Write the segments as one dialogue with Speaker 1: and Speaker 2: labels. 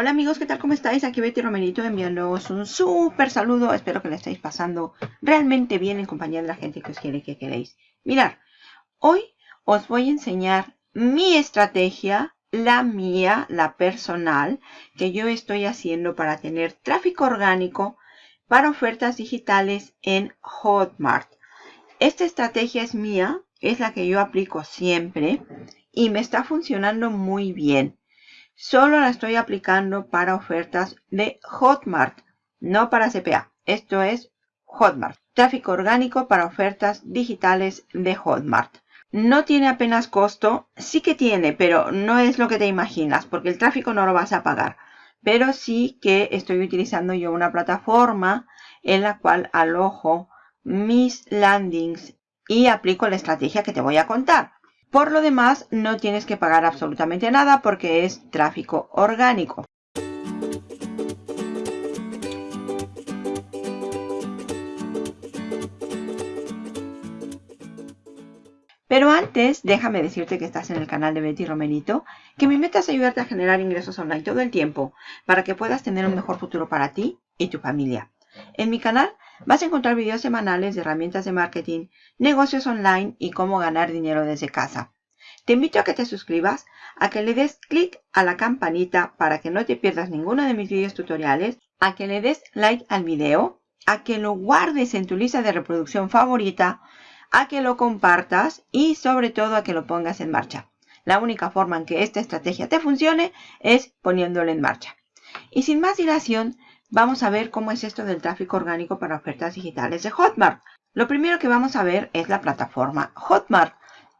Speaker 1: Hola amigos, ¿qué tal? ¿Cómo estáis? Aquí Betty Romerito enviándoos un súper saludo. Espero que le estéis pasando realmente bien en compañía de la gente que os quiere que queréis. Mirar, hoy os voy a enseñar mi estrategia, la mía, la personal, que yo estoy haciendo para tener tráfico orgánico para ofertas digitales en Hotmart. Esta estrategia es mía, es la que yo aplico siempre y me está funcionando muy bien. Solo la estoy aplicando para ofertas de Hotmart, no para CPA. Esto es Hotmart. Tráfico orgánico para ofertas digitales de Hotmart. No tiene apenas costo, sí que tiene, pero no es lo que te imaginas, porque el tráfico no lo vas a pagar. Pero sí que estoy utilizando yo una plataforma en la cual alojo mis landings y aplico la estrategia que te voy a contar. Por lo demás, no tienes que pagar absolutamente nada porque es tráfico orgánico. Pero antes, déjame decirte que estás en el canal de Betty Romerito, que mi meta es ayudarte a generar ingresos online todo el tiempo para que puedas tener un mejor futuro para ti y tu familia. En mi canal vas a encontrar videos semanales de herramientas de marketing, negocios online y cómo ganar dinero desde casa. Te invito a que te suscribas, a que le des clic a la campanita para que no te pierdas ninguno de mis videos tutoriales, a que le des like al video, a que lo guardes en tu lista de reproducción favorita, a que lo compartas y sobre todo a que lo pongas en marcha. La única forma en que esta estrategia te funcione es poniéndolo en marcha. Y sin más dilación, vamos a ver cómo es esto del tráfico orgánico para ofertas digitales de Hotmart. Lo primero que vamos a ver es la plataforma Hotmart.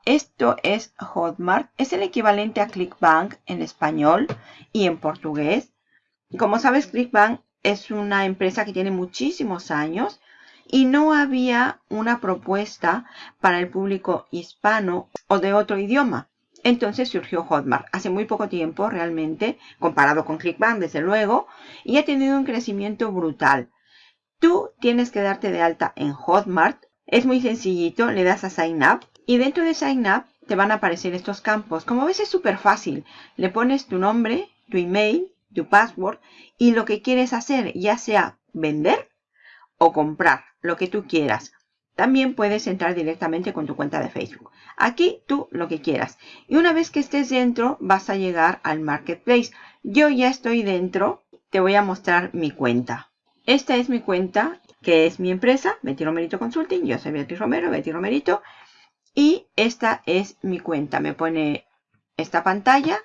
Speaker 1: Esto es Hotmart. Es el equivalente a ClickBank en español y en portugués. Como sabes, ClickBank es una empresa que tiene muchísimos años y no había una propuesta para el público hispano o de otro idioma. Entonces surgió Hotmart hace muy poco tiempo realmente, comparado con ClickBank desde luego, y ha tenido un crecimiento brutal. Tú tienes que darte de alta en Hotmart. Es muy sencillito, le das a Sign Up y dentro de Sign Up te van a aparecer estos campos. Como ves es súper fácil. Le pones tu nombre, tu email, tu password y lo que quieres hacer, ya sea vender o comprar, lo que tú quieras. También puedes entrar directamente con tu cuenta de Facebook. Aquí tú lo que quieras. Y una vez que estés dentro, vas a llegar al Marketplace. Yo ya estoy dentro. Te voy a mostrar mi cuenta. Esta es mi cuenta, que es mi empresa, Betty Romerito Consulting. Yo soy Beatriz Romero, Betty Romerito. Y esta es mi cuenta. Me pone esta pantalla.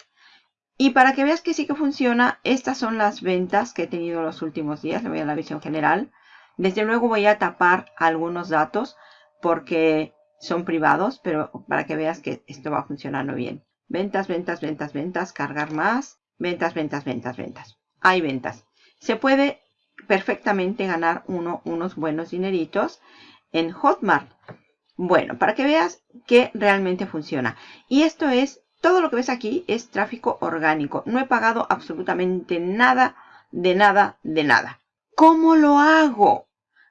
Speaker 1: Y para que veas que sí que funciona, estas son las ventas que he tenido los últimos días. Le voy a la visión general. Desde luego voy a tapar algunos datos porque son privados, pero para que veas que esto va funcionando bien. Ventas, ventas, ventas, ventas, cargar más, ventas, ventas, ventas, ventas. Hay ventas. Se puede perfectamente ganar uno, unos buenos dineritos en Hotmart. Bueno, para que veas que realmente funciona. Y esto es, todo lo que ves aquí es tráfico orgánico. No he pagado absolutamente nada, de nada, de nada. ¿Cómo lo hago?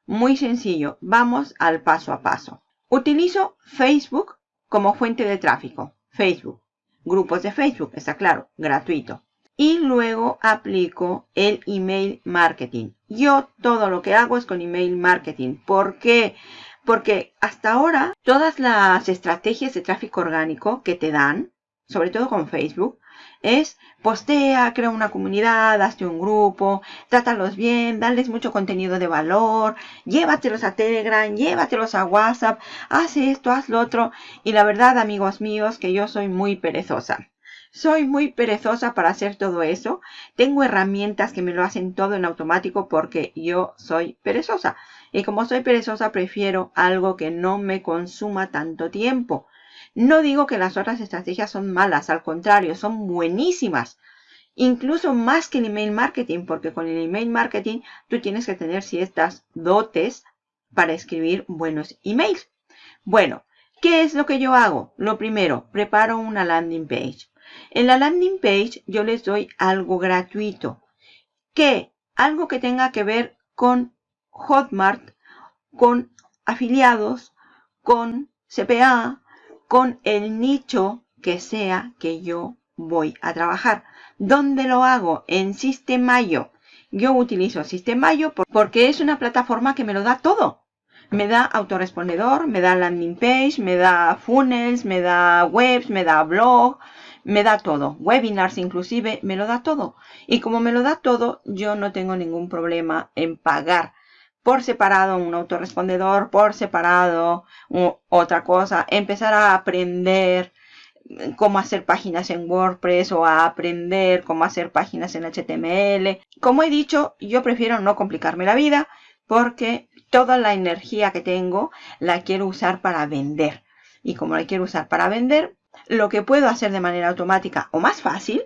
Speaker 1: Muy sencillo, vamos al paso a paso. Utilizo Facebook como fuente de tráfico. Facebook. Grupos de Facebook, está claro, gratuito. Y luego aplico el email marketing. Yo todo lo que hago es con email marketing. ¿Por qué? Porque hasta ahora todas las estrategias de tráfico orgánico que te dan, sobre todo con Facebook, es postea, crea una comunidad, hazte un grupo, trátalos bien, dales mucho contenido de valor, llévatelos a Telegram, llévatelos a WhatsApp, haz esto, haz lo otro. Y la verdad, amigos míos, que yo soy muy perezosa. Soy muy perezosa para hacer todo eso. Tengo herramientas que me lo hacen todo en automático porque yo soy perezosa. Y como soy perezosa, prefiero algo que no me consuma tanto tiempo. No digo que las otras estrategias son malas, al contrario, son buenísimas. Incluso más que el email marketing, porque con el email marketing tú tienes que tener ciertas dotes para escribir buenos emails. Bueno, ¿qué es lo que yo hago? Lo primero, preparo una landing page. En la landing page yo les doy algo gratuito. ¿Qué? Algo que tenga que ver con Hotmart, con afiliados, con CPA, con el nicho que sea que yo voy a trabajar. ¿Dónde lo hago? En Sistemayo. Yo utilizo Sistemayo porque es una plataforma que me lo da todo. Me da autorrespondedor, me da landing page, me da funnels, me da webs, me da blog, me da todo. Webinars inclusive, me lo da todo. Y como me lo da todo, yo no tengo ningún problema en pagar por separado un autorrespondedor, por separado otra cosa, empezar a aprender cómo hacer páginas en WordPress o a aprender cómo hacer páginas en HTML. Como he dicho, yo prefiero no complicarme la vida porque toda la energía que tengo la quiero usar para vender. Y como la quiero usar para vender, lo que puedo hacer de manera automática o más fácil,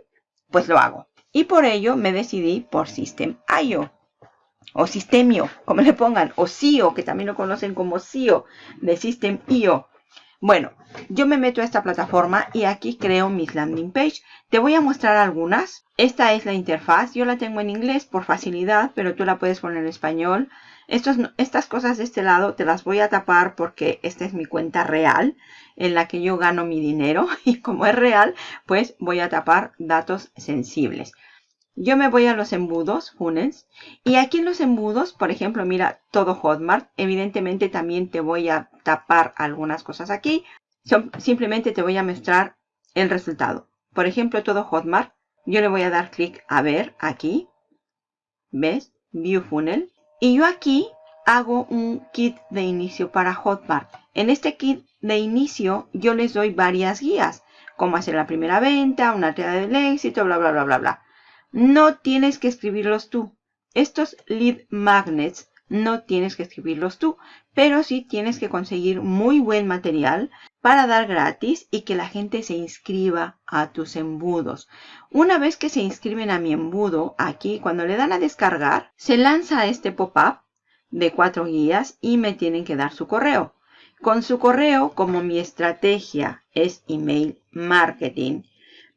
Speaker 1: pues lo hago. Y por ello me decidí por System.io o Systemio, como le pongan, o SEO, que también lo conocen como SEO de System.io. Bueno, yo me meto a esta plataforma y aquí creo mis landing page. Te voy a mostrar algunas. Esta es la interfaz. Yo la tengo en inglés por facilidad, pero tú la puedes poner en español. estas cosas de este lado te las voy a tapar porque esta es mi cuenta real en la que yo gano mi dinero y como es real, pues voy a tapar datos sensibles. Yo me voy a los embudos, funnels, y aquí en los embudos, por ejemplo, mira, todo Hotmart, evidentemente también te voy a tapar algunas cosas aquí. simplemente te voy a mostrar el resultado. Por ejemplo, todo Hotmart, yo le voy a dar clic a ver aquí, ¿ves? View Funnel. Y yo aquí hago un kit de inicio para Hotmart. En este kit de inicio yo les doy varias guías, como hacer la primera venta, una teoría del éxito, bla, bla, bla, bla, bla. No tienes que escribirlos tú. Estos lead magnets no tienes que escribirlos tú, pero sí tienes que conseguir muy buen material para dar gratis y que la gente se inscriba a tus embudos. Una vez que se inscriben a mi embudo, aquí cuando le dan a descargar, se lanza este pop-up de cuatro guías y me tienen que dar su correo. Con su correo, como mi estrategia es email marketing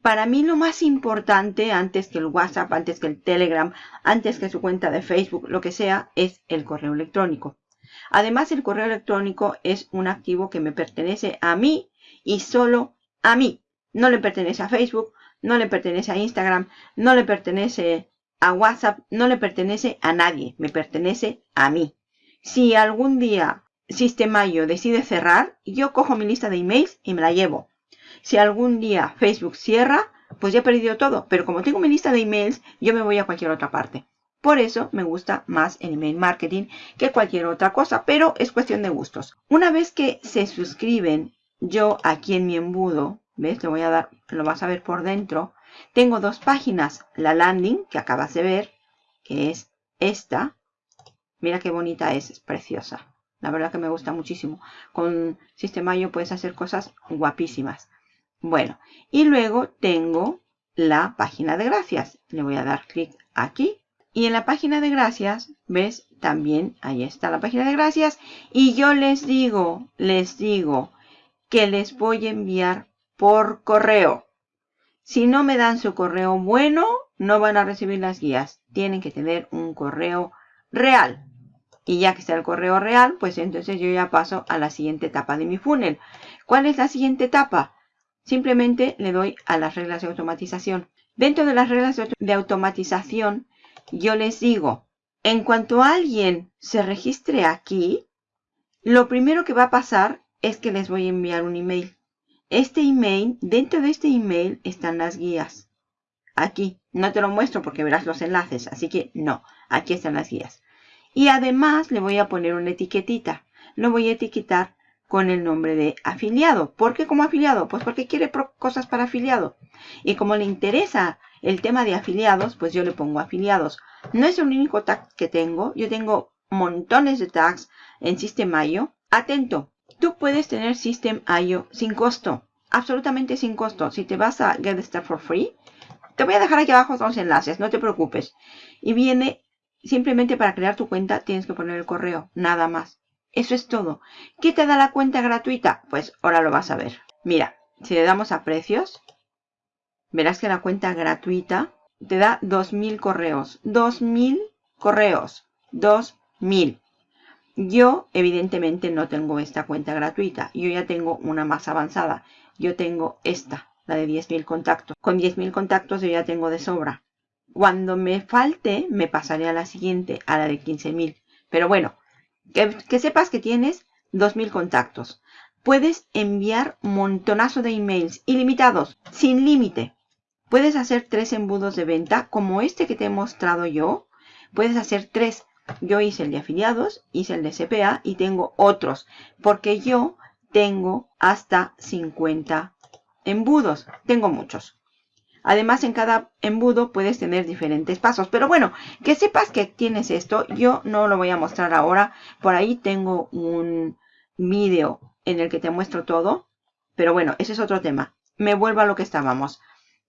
Speaker 1: para mí lo más importante antes que el WhatsApp, antes que el Telegram, antes que su cuenta de Facebook, lo que sea, es el correo electrónico. Además, el correo electrónico es un activo que me pertenece a mí y solo a mí. No le pertenece a Facebook, no le pertenece a Instagram, no le pertenece a WhatsApp, no le pertenece a nadie, me pertenece a mí. Si algún día Sistemayo decide cerrar, yo cojo mi lista de emails y me la llevo. Si algún día Facebook cierra, pues ya he perdido todo. Pero como tengo mi lista de emails, yo me voy a cualquier otra parte. Por eso me gusta más el email marketing que cualquier otra cosa, pero es cuestión de gustos. Una vez que se suscriben, yo aquí en mi embudo, ¿ves? Lo voy a dar, lo vas a ver por dentro. Tengo dos páginas, la landing que acabas de ver, que es esta. Mira qué bonita es, es preciosa. La verdad que me gusta muchísimo. Con Sistemayo puedes hacer cosas guapísimas. Bueno, y luego tengo la página de gracias. Le voy a dar clic aquí. Y en la página de gracias, ¿ves? También ahí está la página de gracias. Y yo les digo, les digo que les voy a enviar por correo. Si no me dan su correo bueno, no van a recibir las guías. Tienen que tener un correo real. Y ya que está el correo real, pues entonces yo ya paso a la siguiente etapa de mi funnel. ¿Cuál es la siguiente etapa? Simplemente le doy a las reglas de automatización. Dentro de las reglas de automatización, yo les digo, en cuanto alguien se registre aquí, lo primero que va a pasar es que les voy a enviar un email. Este email, dentro de este email están las guías. Aquí, no te lo muestro porque verás los enlaces, así que no, aquí están las guías. Y además le voy a poner una etiquetita. Lo voy a etiquetar con el nombre de afiliado. ¿Por qué como afiliado? Pues porque quiere cosas para afiliado. Y como le interesa el tema de afiliados, pues yo le pongo afiliados. No es el único tag que tengo. Yo tengo montones de tags en System.io. Atento, tú puedes tener System.io sin costo. Absolutamente sin costo. Si te vas a Get Start for Free, te voy a dejar aquí abajo los enlaces, no te preocupes. Y viene simplemente para crear tu cuenta tienes que poner el correo, nada más. Eso es todo. ¿Qué te da la cuenta gratuita? Pues ahora lo vas a ver. Mira, si le damos a precios, verás que la cuenta gratuita te da 2.000 correos. 2.000 correos. 2.000. Yo, evidentemente, no tengo esta cuenta gratuita. Yo ya tengo una más avanzada. Yo tengo esta, la de 10.000 contactos. Con 10.000 contactos yo ya tengo de sobra. Cuando me falte, me pasaré a la siguiente, a la de 15.000. Pero bueno, que, sepas que tienes 2.000 contactos. Puedes enviar montonazo de emails ilimitados, sin límite. Puedes hacer tres embudos de venta, como este que te he mostrado yo. Puedes hacer tres. Yo hice el de afiliados, hice el de CPA y tengo otros, porque yo tengo hasta 50 embudos. Tengo muchos. Además, en cada embudo puedes tener diferentes pasos. Pero bueno, que sepas que tienes esto. Yo no lo voy a mostrar ahora. Por ahí tengo un vídeo en el que te muestro todo. Pero bueno, ese es otro tema. Me vuelvo a lo que estábamos.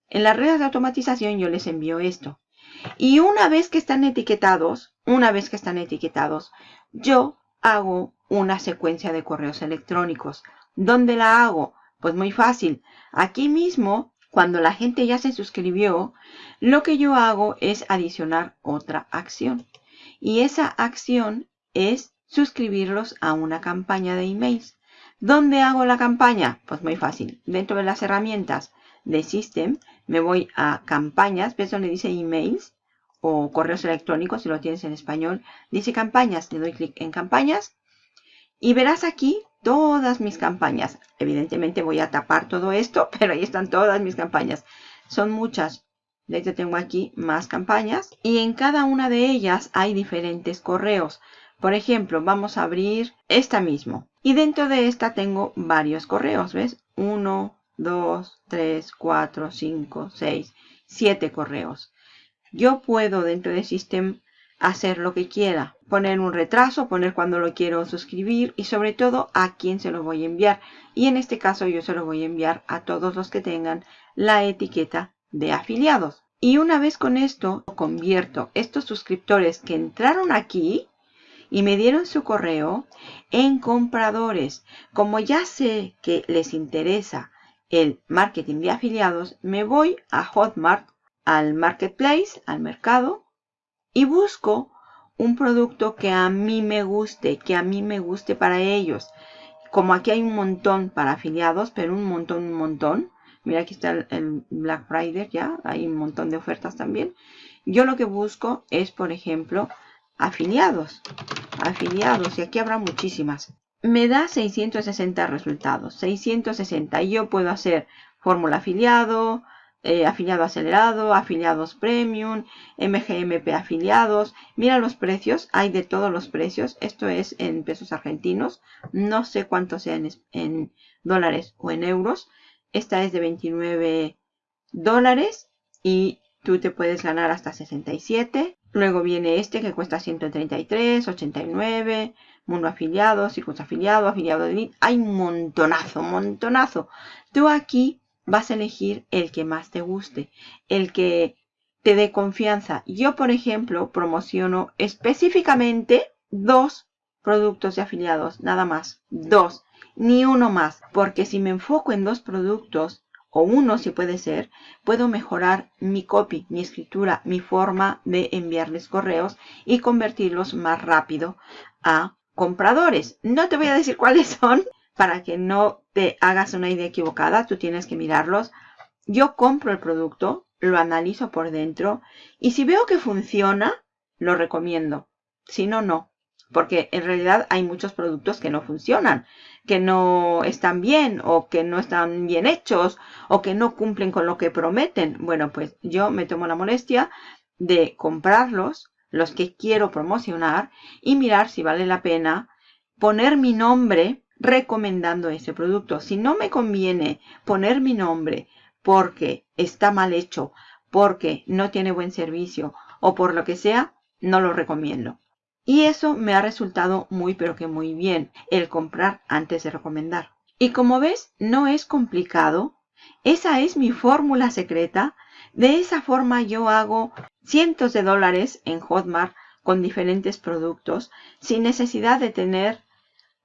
Speaker 1: En las redes de automatización yo les envío esto. Y una vez que están etiquetados, una vez que están etiquetados, yo hago una secuencia de correos electrónicos. ¿Dónde la hago? Pues muy fácil. Aquí mismo, cuando la gente ya se suscribió, lo que yo hago es adicionar otra acción. Y esa acción es suscribirlos a una campaña de emails. ¿Dónde hago la campaña? Pues muy fácil. Dentro de las herramientas de System, me voy a campañas, ves donde dice emails o correos electrónicos, si lo tienes en español, dice campañas, le doy clic en campañas y verás aquí todas mis campañas. Evidentemente voy a tapar todo esto, pero ahí están todas mis campañas. Son muchas. De hecho tengo aquí más campañas y en cada una de ellas hay diferentes correos. Por ejemplo, vamos a abrir esta mismo. Y dentro de esta tengo varios correos, ¿ves? 1, 2, 3, 4, 5, 6, 7 correos. Yo puedo dentro del sistema hacer lo que quiera. Poner un retraso, poner cuando lo quiero suscribir y sobre todo a quién se lo voy a enviar. Y en este caso yo se lo voy a enviar a todos los que tengan la etiqueta de afiliados. Y una vez con esto, convierto estos suscriptores que entraron aquí y me dieron su correo en compradores. Como ya sé que les interesa el marketing de afiliados, me voy a Hotmart, al marketplace, al mercado, y busco un producto que a mí me guste, que a mí me guste para ellos. Como aquí hay un montón para afiliados, pero un montón, un montón. Mira, aquí está el, Black Friday ya, hay un montón de ofertas también. Yo lo que busco es, por ejemplo, afiliados. Afiliados, y aquí habrá muchísimas. Me da 660 resultados, 660. Y yo puedo hacer fórmula afiliado, eh, afiliado acelerado, afiliados premium, MGMP afiliados. Mira los precios, hay de todos los precios. Esto es en pesos argentinos. No sé cuánto sea en, dólares o en euros. Esta es de 29 dólares y tú te puedes ganar hasta 67. Luego viene este que cuesta 133, 89, mundo afiliado, circuito afiliado, afiliado de. Hay montonazo, montonazo. Tú aquí vas a elegir el que más te guste, el que te dé confianza. Yo, por ejemplo, promociono específicamente dos productos de afiliados, nada más, dos, ni uno más, porque si me enfoco en dos productos, o uno si puede ser, puedo mejorar mi copy, mi escritura, mi forma de enviarles correos y convertirlos más rápido a compradores. No te voy a decir cuáles son, para que no te hagas una idea equivocada, tú tienes que mirarlos. Yo compro el producto, lo analizo por dentro y si veo que funciona, lo recomiendo. Si no, no. Porque en realidad hay muchos productos que no funcionan, que no están bien o que no están bien hechos o que no cumplen con lo que prometen. Bueno, pues yo me tomo la molestia de comprarlos, los que quiero promocionar y mirar si vale la pena poner mi nombre recomendando ese producto. Si no me conviene poner mi nombre porque está mal hecho, porque no tiene buen servicio o por lo que sea, no lo recomiendo. Y eso me ha resultado muy pero que muy bien, el comprar antes de recomendar. Y como ves, no es complicado. Esa es mi fórmula secreta. De esa forma yo hago cientos de dólares en Hotmart con diferentes productos sin necesidad de tener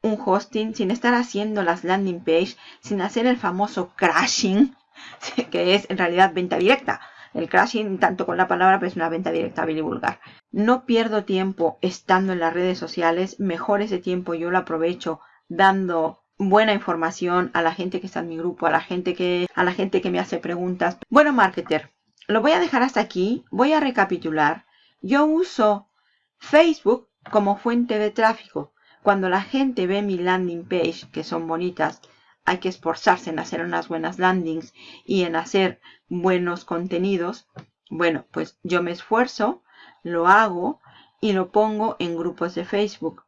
Speaker 1: un hosting, sin estar haciendo las landing page, sin hacer el famoso crashing, que es en realidad venta directa. El crashing, tanto con la palabra, pero es una venta directa y vulgar. No pierdo tiempo estando en las redes sociales, mejor ese tiempo yo lo aprovecho dando buena información a la gente que está en mi grupo, a la gente que, a la gente que me hace preguntas. Bueno, marketer, lo voy a dejar hasta aquí. Voy a recapitular. Yo uso Facebook como fuente de tráfico. Cuando la gente ve mi landing page, que son bonitas, hay que esforzarse en hacer unas buenas landings y en hacer buenos contenidos. Bueno, pues yo me esfuerzo, lo hago y lo pongo en grupos de Facebook.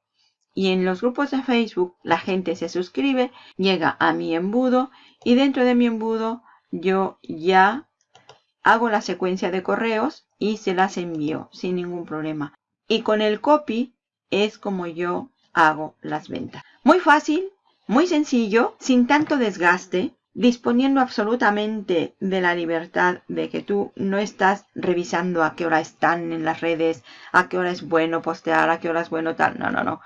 Speaker 1: Y en los grupos de Facebook la gente se suscribe, llega a mi embudo y dentro de mi embudo yo ya hago la secuencia de correos y se las envío sin ningún problema. Y con el copy es como yo hago las ventas. Muy fácil, muy sencillo, sin tanto desgaste, disponiendo absolutamente de la libertad de que tú no estás revisando a qué hora están en las redes, a qué hora es bueno postear, a qué hora es bueno tal. No, no, no.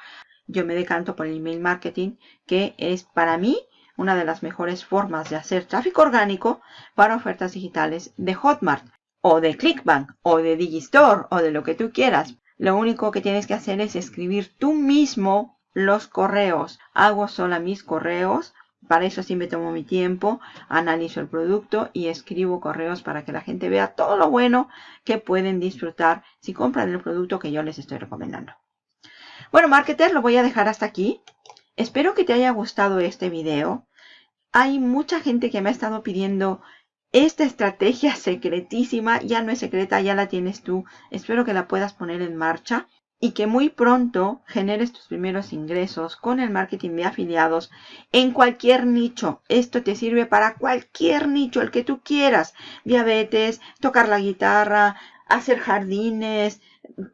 Speaker 1: Yo me decanto por el email marketing, que es para mí una de las mejores formas de hacer tráfico orgánico para ofertas digitales de Hotmart o de Clickbank o de Digistore o de lo que tú quieras. Lo único que tienes que hacer es escribir tú mismo los correos. Hago sola mis correos. Para eso sí me tomo mi tiempo, analizo el producto y escribo correos para que la gente vea todo lo bueno que pueden disfrutar si compran el producto que yo les estoy recomendando. Bueno, marketer, lo voy a dejar hasta aquí. Espero que te haya gustado este video. Hay mucha gente que me ha estado pidiendo esta estrategia secretísima. Ya no es secreta, ya la tienes tú. Espero que la puedas poner en marcha y que muy pronto generes tus primeros ingresos con el marketing de afiliados en cualquier nicho. Esto te sirve para cualquier nicho, el que tú quieras. Diabetes, tocar la guitarra, hacer jardines,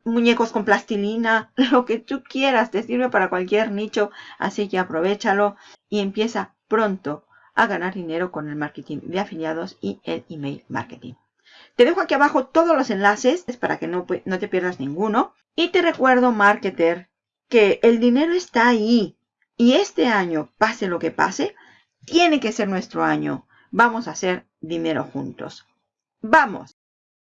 Speaker 1: muñecos con plastilina, lo que tú quieras, te sirve para cualquier nicho, así que aprovechalo y empieza pronto a ganar dinero con el marketing de afiliados y el email marketing. Te dejo aquí abajo todos los enlaces para que no, no te pierdas ninguno. Y te recuerdo, marketer, que el dinero está ahí. Y este año, pase lo que pase, tiene que ser nuestro año. Vamos a hacer dinero juntos. ¡Vamos!